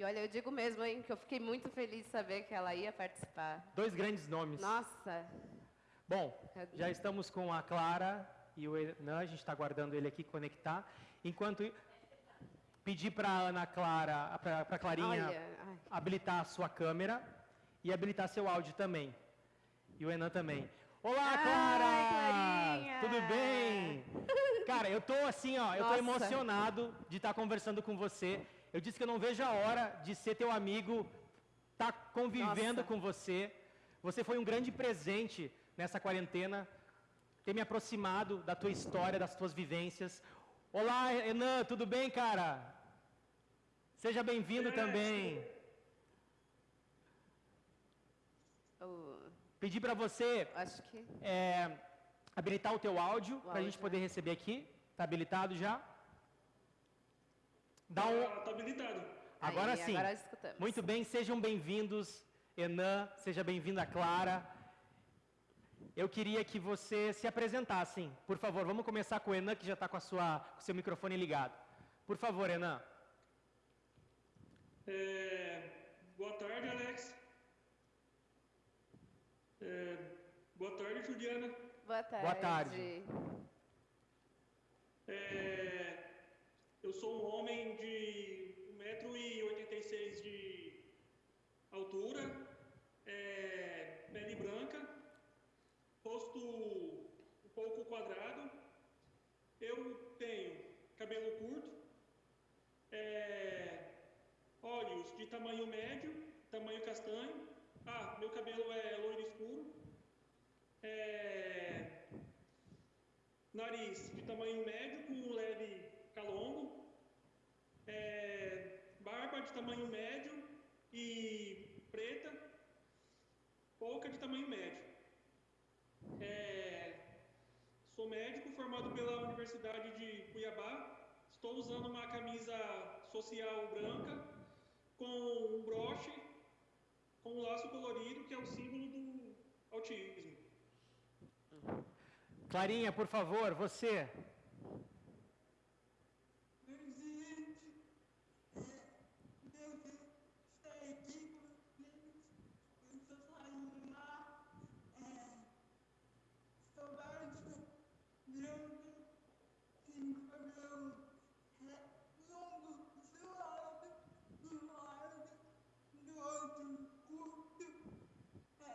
E olha, eu digo mesmo, hein, que eu fiquei muito feliz de saber que ela ia participar. Dois grandes nomes. Nossa. Bom, já estamos com a Clara e o Enan, a gente está aguardando ele aqui conectar. Enquanto pedir para a Ana Clara, para a Clarinha, Olha, habilitar a sua câmera e habilitar seu áudio também. E o Enan também. Olá, Ai, Clara! Clarinha! Tudo bem? Cara, eu tô assim, ó, eu tô Nossa. emocionado de estar conversando com você. Eu disse que eu não vejo a hora de ser teu amigo, estar convivendo Nossa. com você. Você foi um grande presente nessa quarentena, ter me aproximado da tua história, das tuas vivências. Olá, Enan, tudo bem, cara? Seja bem-vindo também. Eu Pedir para você acho que. é, habilitar o teu áudio para a gente poder né? receber aqui. Está habilitado já? Dá um... Tá, tá habilitado. Agora Aí, sim. agora escutamos. Muito bem, sejam bem-vindos, Enan, seja bem-vinda, Clara. Eu queria que você se apresentassem. Por favor, vamos começar com o Enan, que já está com, a sua- com o seu microfone ligado. Por favor, Enan. É, boa tarde, Alex. É, boa tarde, Juliana. Boa tarde. Boa tarde. É, eu sou um homem de 1,86m de altura, é, pele branca, rosto um pouco quadrado. Eu tenho cabelo curto, é, olhos de tamanho médio, tamanho castanho. Ah, meu cabelo é loiro escuro. É, nariz de tamanho médio com um leve calombo, é, barba de tamanho médio e preta, pouca de tamanho médio. É, sou médico formado pela Universidade de Cuiabá. Estou usando uma camisa social branca com um broche com um laço colorido que é o símbolo do autismo. Clarinha, por favor, você. Presidente, é, Deus está aqui com vocês. Eu estou saindo lá. É, sou baixo, branco, tenho cabelo é, longo, suave, do lado, do outro curto. É,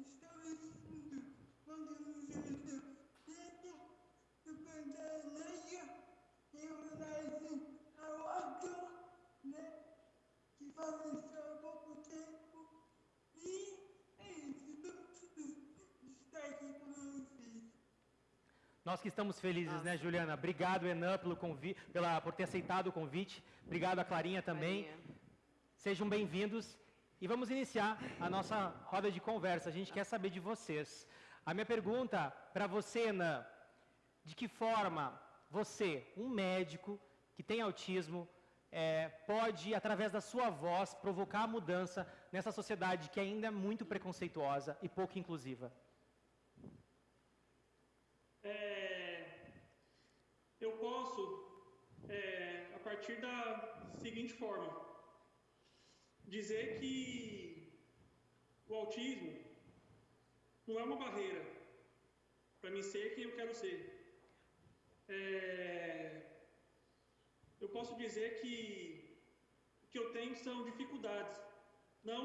estou vestindo uma camiseta preta, do pantera negra em homenagem ao ator, né, que faleceu há pouco tempo. E é isso, de estar aqui com vocês. Nós que estamos felizes, né, Juliana? Obrigado, Enan, pelo convi pela, por ter aceitado o convite. Obrigado a Clarinha também. Clarinha. Sejam bem-vindos e vamos iniciar a nossa roda de conversa. A gente quer saber de vocês. A minha pergunta para você, Enan, de que forma você, um médico que tem autismo, é, pode, através da sua voz, provocar a mudança nessa sociedade que ainda é muito preconceituosa e pouco inclusiva? É, eu posso, é, a partir da seguinte forma, dizer que o autismo não é uma barreira para mim ser quem eu quero ser. É, eu posso dizer que o que eu tenho são dificuldades, não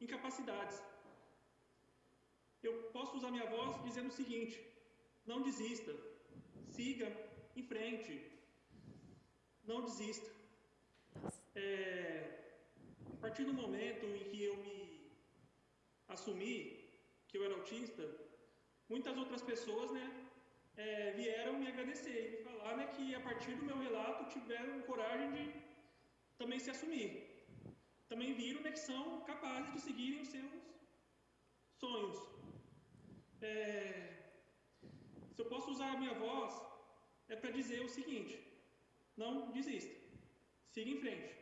incapacidades. Eu posso usar minha voz dizendo o seguinte: não desista, siga em frente, não desista. É, a partir do momento em que eu me assumi que eu era autista, muitas outras pessoas, né, é, vieram me agradecer e me falar, né, que a partir do meu relato tiveram coragem de também se assumir. Também viram, né, que são capazes de seguirem os seus sonhos. É, se eu posso usar a minha voz, é para dizer o seguinte: não desista, siga em frente.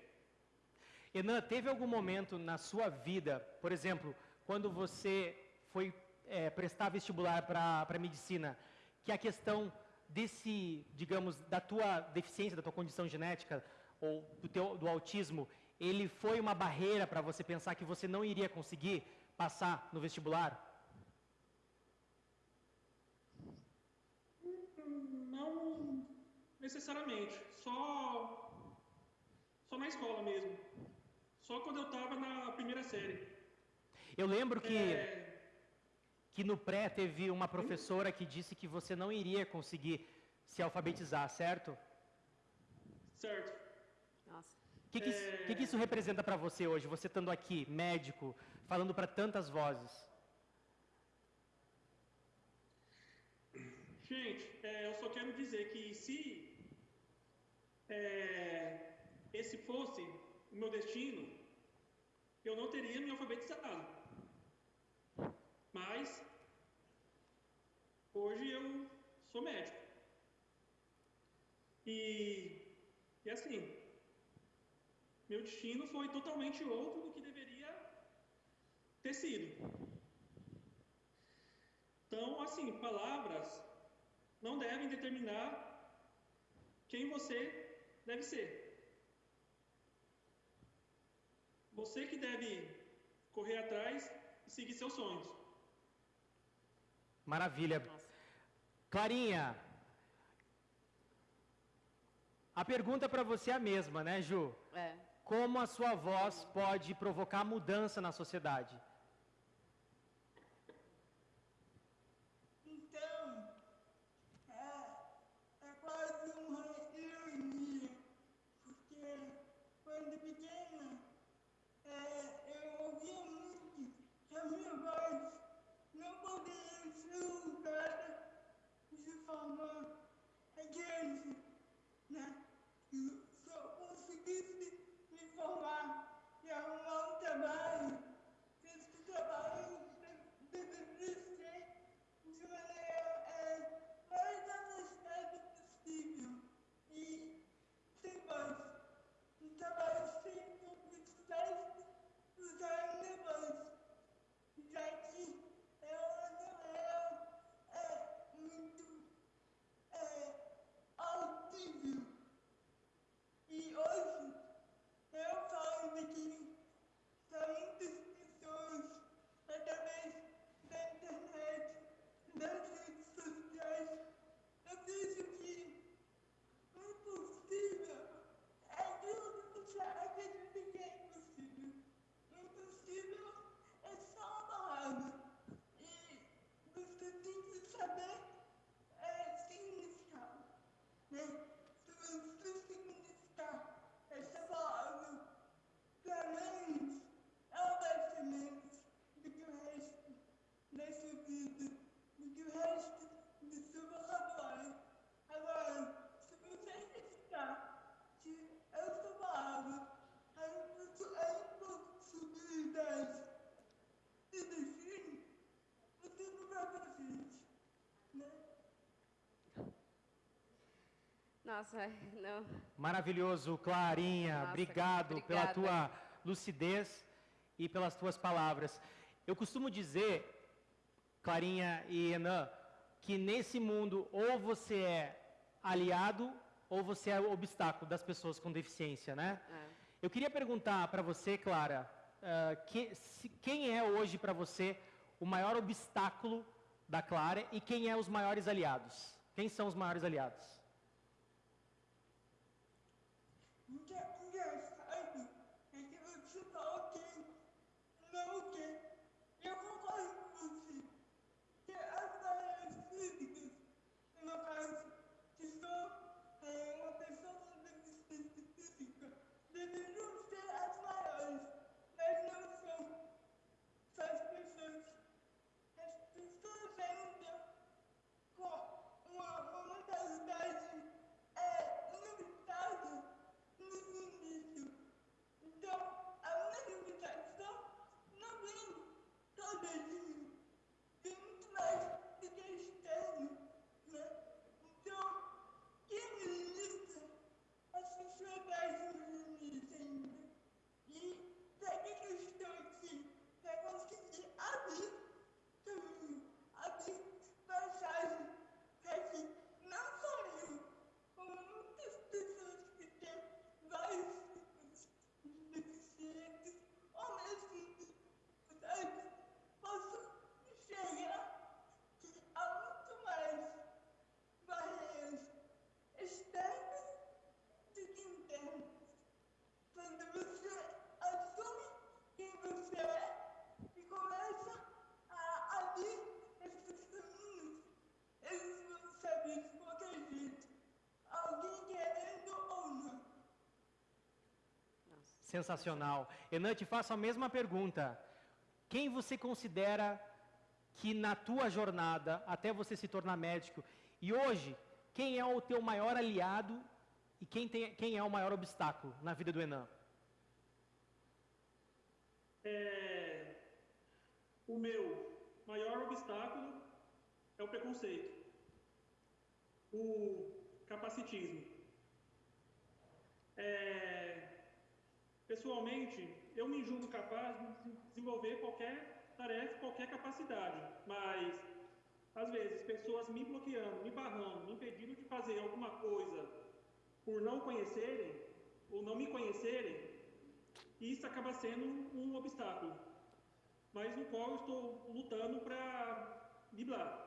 Enan, teve algum momento na sua vida, por exemplo, quando você foi é, prestar vestibular para medicina, que a questão desse, digamos, da tua deficiência, da tua condição genética ou do teu do autismo ele foi uma barreira para você pensar que você não iria conseguir passar no vestibular? Não necessariamente, só só na escola mesmo. Só quando eu estava na primeira série. Eu lembro que É, que no pré teve uma professora que disse que você não iria conseguir se alfabetizar, certo? certo. Nossa. O que, que, isso- que que isso representa para você hoje, você estando aqui, médico, falando para tantas vozes? Gente, é, eu só quero dizer que se é, esse fosse o meu destino, eu não teria me alfabetizado. Mas hoje eu sou médico. E, e assim, meu destino foi totalmente outro do que deveria ter sido. Então, assim, palavras não devem determinar quem você deve ser. Você que deve correr atrás e seguir seus sonhos. Maravilha. Nossa. Clarinha, a pergunta para você é a mesma, né, Ju? É. Como a sua voz pode provocar mudança na sociedade? Então, é, é quase uma ironia, porque quando pequena, é, eu ouvia muito que voz não poderia ser usada de forma adiante, né? E se eu conseguisse me formar e arrumar um trabalho, que esse trabalho de- deveria ser de maneira é, mais afastada possível e sem voz. Um trabalho sem publicidade usar a minha voz, já que ela não era é, muito é, audível. E hoje eu falo daqui para muitas pessoas através da internet, das redes sociais. Eu vejo que o impossível é aquilo que você acredita que é impossível. O impossível é só uma palavra. E você tem que saber é, significar. Né? Se você significar essa palavra para menos, ela vai ser menos do que o resto da sua vida, do que o resto do seu vocabulário. Agora, se você acreditar que essa palavra, a impossi- a impossibilidade se define, você não vai pra frente, né? Nossa, não. Maravilhoso, Clarinha. Nossa, obrigado pela obrigada. tua lucidez e pelas tuas palavras. Eu costumo dizer, Clarinha e Enan, que nesse mundo ou você é aliado ou você é o obstáculo das pessoas com deficiência, né? É. Eu queria perguntar para você, Clara, ah, que- se- quem é hoje para você o maior obstáculo da Clara e quem é os maiores aliados? Quem são os maiores aliados? Sensacional. Enan, te faço a mesma pergunta. Quem você considera que na tua jornada, até você se tornar médico, e hoje, quem é o teu maior aliado e quem, tem, quem é o maior obstáculo na vida do Enan? É, o meu maior obstáculo é o preconceito, o capacitismo. É, pessoalmente, eu me julgo capaz de desenvolver qualquer tarefa, qualquer capacidade, mas às vezes pessoas me bloqueando, me barrando, me impedindo de fazer alguma coisa por não conhecerem ou não me conhecerem, isso acaba sendo um obstáculo, mas no qual eu estou lutando para driblar.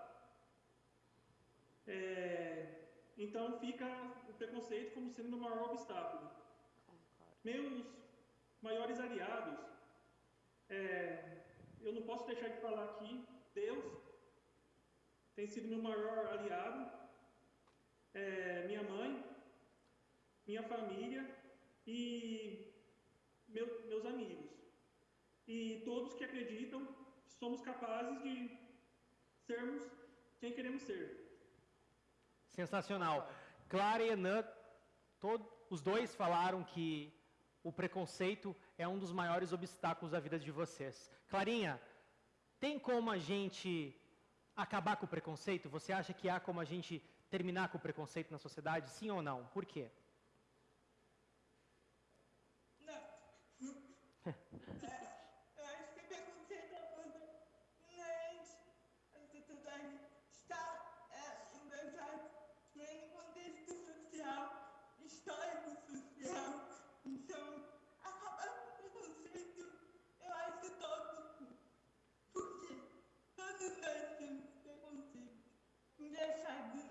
É, então fica o preconceito como sendo o maior obstáculo. Meus maiores aliados, é, eu não posso deixar de falar aqui, Deus tem sido meu maior aliado, é, minha mãe, minha família e meu, meus amigos. E todos que acreditam que somos capazes de sermos quem queremos ser. Sensacional. Clara e Enan, os dois falaram que o preconceito é um dos maiores obstáculos da vida de vocês. Clarinha, tem como a gente acabar com o preconceito? Você acha que há como a gente terminar com o preconceito na sociedade? Sim ou não? Por quê? Yes, I will.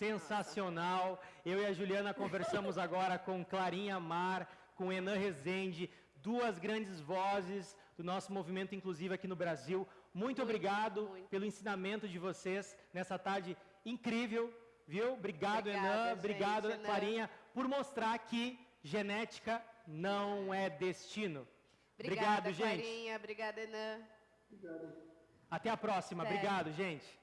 Sensacional. Eu e a Juliana conversamos agora com Clarinha Mar, com Enan Rezende, duas grandes vozes do nosso movimento inclusivo aqui no Brasil. Muito, Muito, obrigado muito. pelo ensinamento de vocês nessa tarde incrível, viu? Obrigado, Obrigada, Enan. gente, Obrigado, Enan. Clarinha, por mostrar que genética não é destino. Obrigada, obrigado, gente. Clarinha. Obrigada, Enan. Até a próxima. Até. Obrigado, gente.